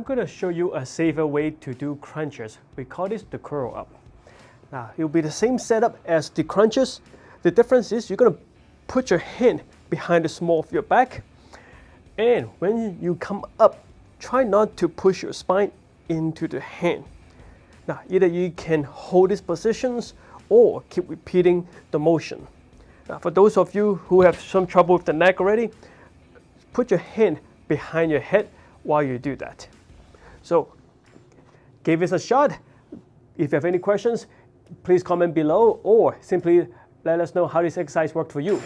I'm going to show you a safer way to do crunches. We call this the curl up. Now, it will be the same setup as the crunches. The difference is you're going to put your hand behind the small of your back. And when you come up, try not to push your spine into the hand. Now, either you can hold these positions or keep repeating the motion. Now, for those of you who have some trouble with the neck already, put your hand behind your head while you do that. So give this a shot. If you have any questions, please comment below or simply let us know how this exercise worked for you.